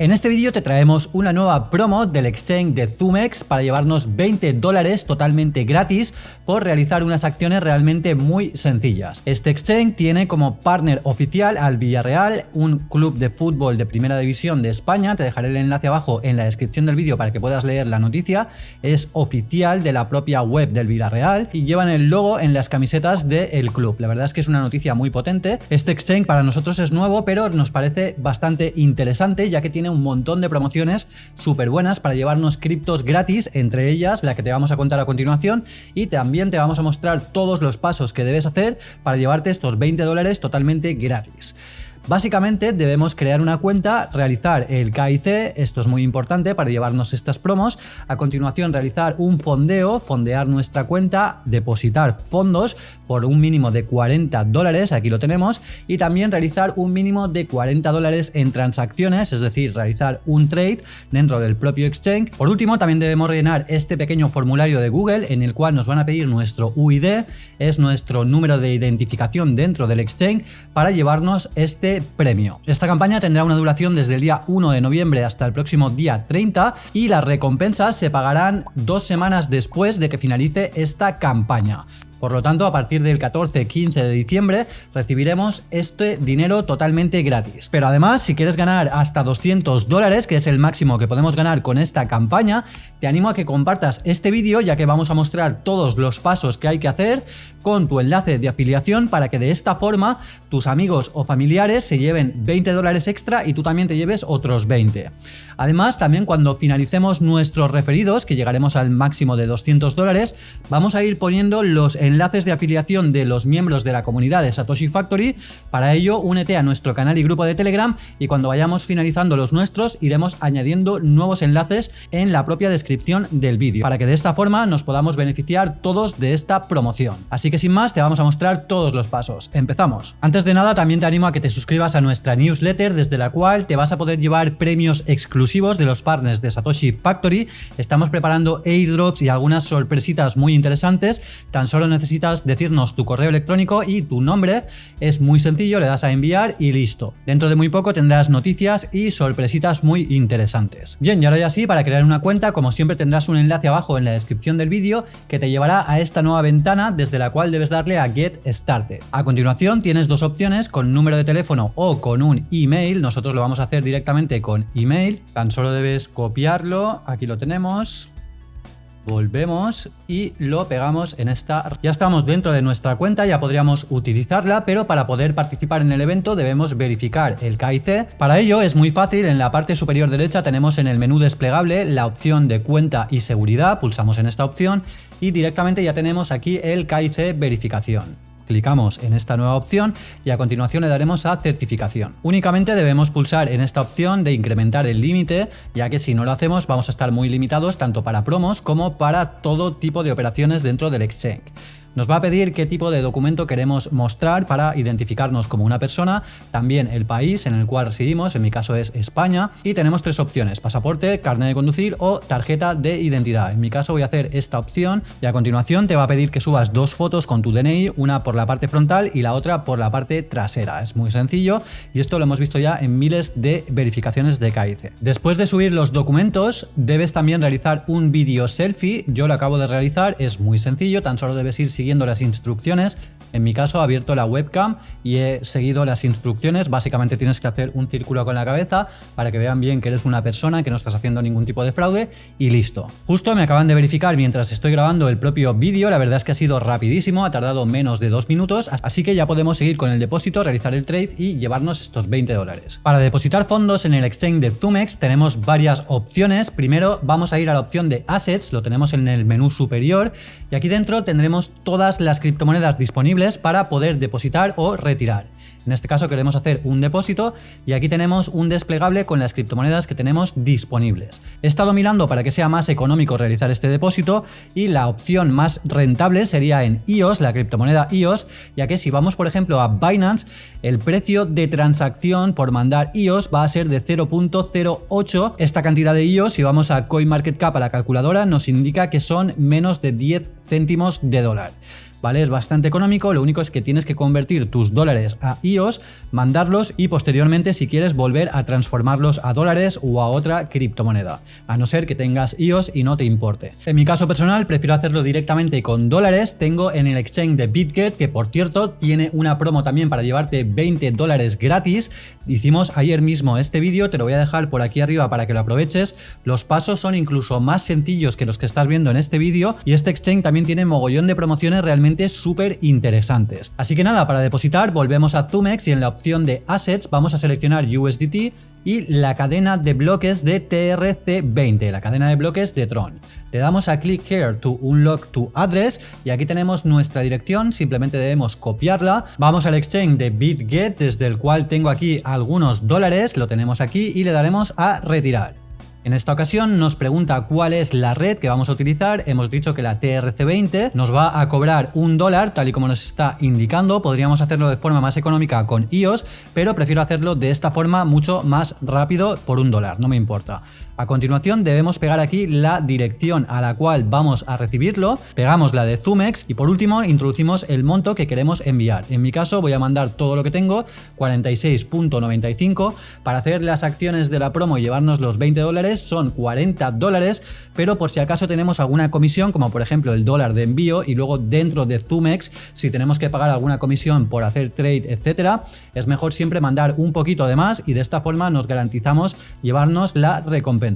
En este vídeo te traemos una nueva promo del exchange de Zumex para llevarnos 20 dólares totalmente gratis por realizar unas acciones realmente muy sencillas. Este exchange tiene como partner oficial al Villarreal, un club de fútbol de primera división de España, te dejaré el enlace abajo en la descripción del vídeo para que puedas leer la noticia, es oficial de la propia web del Villarreal y llevan el logo en las camisetas del club. La verdad es que es una noticia muy potente. Este exchange para nosotros es nuevo, pero nos parece bastante interesante ya que tiene un montón de promociones súper buenas para llevarnos criptos gratis, entre ellas la que te vamos a contar a continuación y también te vamos a mostrar todos los pasos que debes hacer para llevarte estos 20 dólares totalmente gratis. Básicamente debemos crear una cuenta, realizar el KIC, esto es muy importante para llevarnos estas promos, a continuación realizar un fondeo, fondear nuestra cuenta, depositar fondos por un mínimo de 40 dólares, aquí lo tenemos, y también realizar un mínimo de 40 dólares en transacciones, es decir, realizar un trade dentro del propio exchange. Por último, también debemos rellenar este pequeño formulario de Google en el cual nos van a pedir nuestro UID, es nuestro número de identificación dentro del exchange para llevarnos este premio. Esta campaña tendrá una duración desde el día 1 de noviembre hasta el próximo día 30 y las recompensas se pagarán dos semanas después de que finalice esta campaña. Por lo tanto, a partir del 14-15 de diciembre recibiremos este dinero totalmente gratis. Pero además, si quieres ganar hasta 200 dólares, que es el máximo que podemos ganar con esta campaña, te animo a que compartas este vídeo ya que vamos a mostrar todos los pasos que hay que hacer con tu enlace de afiliación para que de esta forma tus amigos o familiares se lleven 20 dólares extra y tú también te lleves otros 20. Además, también cuando finalicemos nuestros referidos, que llegaremos al máximo de 200 dólares, vamos a ir poniendo los enlaces de afiliación de los miembros de la comunidad de Satoshi Factory. Para ello, únete a nuestro canal y grupo de Telegram y cuando vayamos finalizando los nuestros, iremos añadiendo nuevos enlaces en la propia descripción del vídeo, para que de esta forma nos podamos beneficiar todos de esta promoción. Así que sin más, te vamos a mostrar todos los pasos. Empezamos. Antes de nada, también te animo a que te suscribas a nuestra newsletter, desde la cual te vas a poder llevar premios exclusivos de los partners de Satoshi Factory. Estamos preparando airdrops y algunas sorpresitas muy interesantes. Tan solo necesitas decirnos tu correo electrónico y tu nombre. Es muy sencillo, le das a enviar y listo. Dentro de muy poco tendrás noticias y sorpresitas muy interesantes. Bien, y ahora ya sí, para crear una cuenta, como siempre tendrás un enlace abajo en la descripción del vídeo que te llevará a esta nueva ventana desde la cual debes darle a Get Started. A continuación tienes dos opciones, con número de teléfono o con un email. Nosotros lo vamos a hacer directamente con email. Tan solo debes copiarlo, aquí lo tenemos, volvemos y lo pegamos en esta... Ya estamos dentro de nuestra cuenta, ya podríamos utilizarla, pero para poder participar en el evento debemos verificar el KIC. Para ello es muy fácil, en la parte superior derecha tenemos en el menú desplegable la opción de cuenta y seguridad, pulsamos en esta opción y directamente ya tenemos aquí el KIC verificación. Clicamos en esta nueva opción y a continuación le daremos a certificación. Únicamente debemos pulsar en esta opción de incrementar el límite, ya que si no lo hacemos vamos a estar muy limitados tanto para promos como para todo tipo de operaciones dentro del exchange. Nos va a pedir qué tipo de documento queremos mostrar para identificarnos como una persona, también el país en el cual residimos, en mi caso es España, y tenemos tres opciones, pasaporte, carnet de conducir o tarjeta de identidad. En mi caso voy a hacer esta opción y a continuación te va a pedir que subas dos fotos con tu DNI, una por la parte frontal y la otra por la parte trasera. Es muy sencillo y esto lo hemos visto ya en miles de verificaciones de KIC. Después de subir los documentos, debes también realizar un vídeo selfie. Yo lo acabo de realizar, es muy sencillo, tan solo debes ir siguiendo las instrucciones. En mi caso he abierto la webcam y he seguido las instrucciones. Básicamente tienes que hacer un círculo con la cabeza para que vean bien que eres una persona, que no estás haciendo ningún tipo de fraude y listo. Justo me acaban de verificar mientras estoy grabando el propio vídeo, la verdad es que ha sido rapidísimo, ha tardado menos de dos minutos, así que ya podemos seguir con el depósito, realizar el trade y llevarnos estos 20 dólares. Para depositar fondos en el exchange de Tumex tenemos varias opciones. Primero vamos a ir a la opción de Assets, lo tenemos en el menú superior y aquí dentro tendremos todas las criptomonedas disponibles para poder depositar o retirar. En este caso queremos hacer un depósito y aquí tenemos un desplegable con las criptomonedas que tenemos disponibles. He estado mirando para que sea más económico realizar este depósito y la opción más rentable sería en EOS, la criptomoneda EOS, ya que si vamos por ejemplo a Binance, el precio de transacción por mandar EOS va a ser de 0.08. Esta cantidad de EOS, si vamos a CoinMarketCap a la calculadora, nos indica que son menos de 10 céntimos de dólar. ¿vale? Es bastante económico, lo único es que tienes que convertir tus dólares a IOS, mandarlos y posteriormente si quieres volver a transformarlos a dólares o a otra criptomoneda, a no ser que tengas IOS y no te importe. En mi caso personal prefiero hacerlo directamente con dólares, tengo en el exchange de BitGet, que por cierto tiene una promo también para llevarte 20 dólares gratis, hicimos ayer mismo este vídeo, te lo voy a dejar por aquí arriba para que lo aproveches, los pasos son incluso más sencillos que los que estás viendo en este vídeo y este exchange también tiene mogollón de promociones realmente súper interesantes. Así que nada, para depositar volvemos a Y en la opción de Assets vamos a seleccionar USDT y la cadena de bloques de TRC20, la cadena de bloques de Tron. Le damos a Click Here to Unlock to Address y aquí tenemos nuestra dirección, simplemente debemos copiarla. Vamos al exchange de BitGet desde el cual tengo aquí algunos dólares, lo tenemos aquí y le daremos a retirar. En esta ocasión nos pregunta cuál es la red que vamos a utilizar, hemos dicho que la TRC20 nos va a cobrar un dólar tal y como nos está indicando, podríamos hacerlo de forma más económica con iOS, pero prefiero hacerlo de esta forma mucho más rápido por un dólar, no me importa. A continuación debemos pegar aquí la dirección a la cual vamos a recibirlo, pegamos la de Zumex y por último introducimos el monto que queremos enviar. En mi caso voy a mandar todo lo que tengo, 46.95, para hacer las acciones de la promo y llevarnos los 20 dólares son 40 dólares, pero por si acaso tenemos alguna comisión como por ejemplo el dólar de envío y luego dentro de Zumex si tenemos que pagar alguna comisión por hacer trade etcétera, es mejor siempre mandar un poquito de más y de esta forma nos garantizamos llevarnos la recompensa.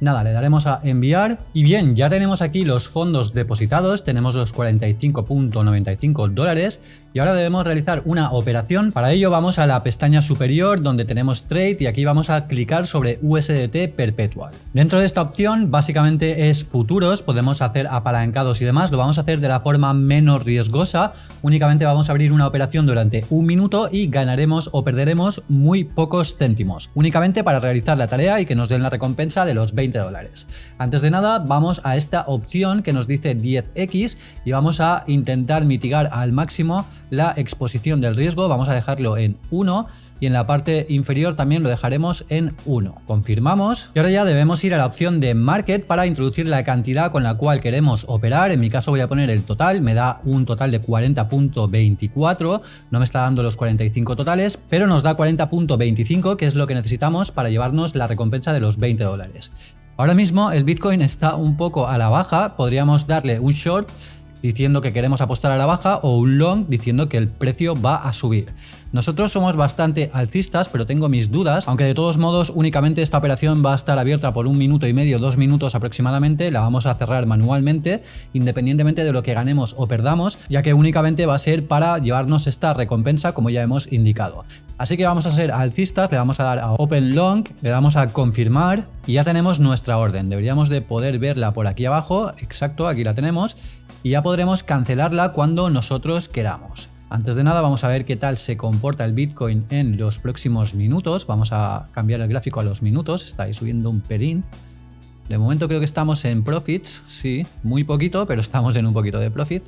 Nada, le daremos a enviar. Y bien, ya tenemos aquí los fondos depositados, tenemos los 45.95 dólares. Y ahora debemos realizar una operación. Para ello vamos a la pestaña superior donde tenemos Trade y aquí vamos a clicar sobre USDT Perpetual. Dentro de esta opción básicamente es futuros, podemos hacer apalancados y demás, lo vamos a hacer de la forma menos riesgosa, únicamente vamos a abrir una operación durante un minuto y ganaremos o perderemos muy pocos céntimos, únicamente para realizar la tarea y que nos den la recompensa de los 20 dólares. Antes de nada vamos a esta opción que nos dice 10x y vamos a intentar mitigar al máximo la exposición del riesgo, vamos a dejarlo en 1 y en la parte inferior también lo dejaremos en 1. Confirmamos y ahora ya debemos ir a la opción de Market para introducir la cantidad con la cual queremos operar. En mi caso voy a poner el total, me da un total de 40.24, no me está dando los 45 totales, pero nos da 40.25 que es lo que necesitamos para llevarnos la recompensa de los 20 dólares. Ahora mismo el Bitcoin está un poco a la baja, podríamos darle un short diciendo que queremos apostar a la baja o un long diciendo que el precio va a subir. Nosotros somos bastante alcistas, pero tengo mis dudas, aunque de todos modos únicamente esta operación va a estar abierta por un minuto y medio, dos minutos aproximadamente, la vamos a cerrar manualmente, independientemente de lo que ganemos o perdamos, ya que únicamente va a ser para llevarnos esta recompensa como ya hemos indicado. Así que vamos a ser alcistas, le vamos a dar a Open Long, le damos a confirmar y ya tenemos nuestra orden. Deberíamos de poder verla por aquí abajo, exacto, aquí la tenemos, y ya podremos cancelarla cuando nosotros queramos. Antes de nada vamos a ver qué tal se comporta el Bitcoin en los próximos minutos. Vamos a cambiar el gráfico a los minutos, está ahí subiendo un perín. De momento creo que estamos en profits, sí, muy poquito, pero estamos en un poquito de profit.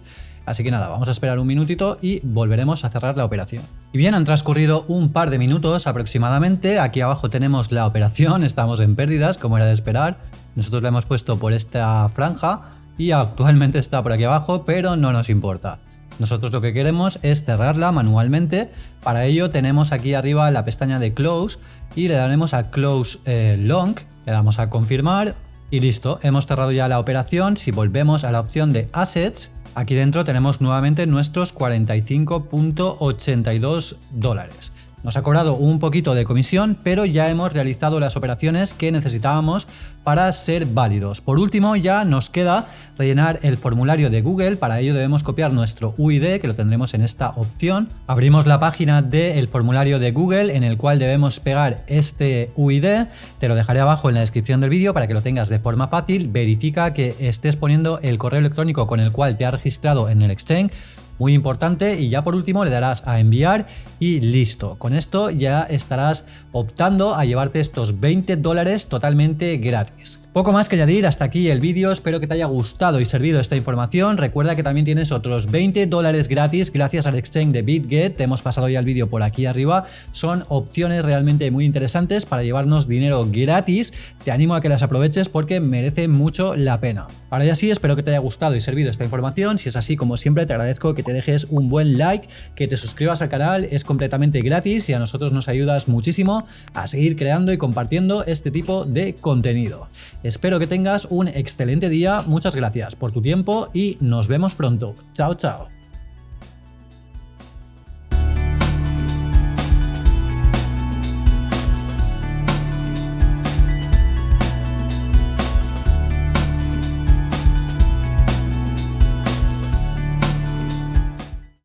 Así que nada, vamos a esperar un minutito y volveremos a cerrar la operación. Y bien, han transcurrido un par de minutos aproximadamente. Aquí abajo tenemos la operación, estamos en pérdidas, como era de esperar. Nosotros la hemos puesto por esta franja y actualmente está por aquí abajo, pero no nos importa. Nosotros lo que queremos es cerrarla manualmente. Para ello tenemos aquí arriba la pestaña de Close y le daremos a Close eh, Long. Le damos a confirmar y listo. Hemos cerrado ya la operación. Si volvemos a la opción de Assets, aquí dentro tenemos nuevamente nuestros 45.82 dólares. Nos ha cobrado un poquito de comisión, pero ya hemos realizado las operaciones que necesitábamos para ser válidos. Por último, ya nos queda rellenar el formulario de Google. Para ello debemos copiar nuestro UID, que lo tendremos en esta opción. Abrimos la página del formulario de Google, en el cual debemos pegar este UID. Te lo dejaré abajo en la descripción del vídeo para que lo tengas de forma fácil. Verifica que estés poniendo el correo electrónico con el cual te has registrado en el Exchange muy importante y ya por último le darás a enviar y listo. Con esto ya estarás optando a llevarte estos 20 dólares totalmente gratis. Poco más que añadir, hasta aquí el vídeo, espero que te haya gustado y servido esta información, recuerda que también tienes otros 20 dólares gratis gracias al exchange de BitGet, te hemos pasado ya el vídeo por aquí arriba, son opciones realmente muy interesantes para llevarnos dinero gratis, te animo a que las aproveches porque merece mucho la pena. Ahora ya sí, espero que te haya gustado y servido esta información, si es así como siempre te agradezco que te dejes un buen like, que te suscribas al canal, es completamente gratis y a nosotros nos ayudas muchísimo a seguir creando y compartiendo este tipo de contenido. Espero que tengas un excelente día, muchas gracias por tu tiempo y nos vemos pronto. Chao, chao.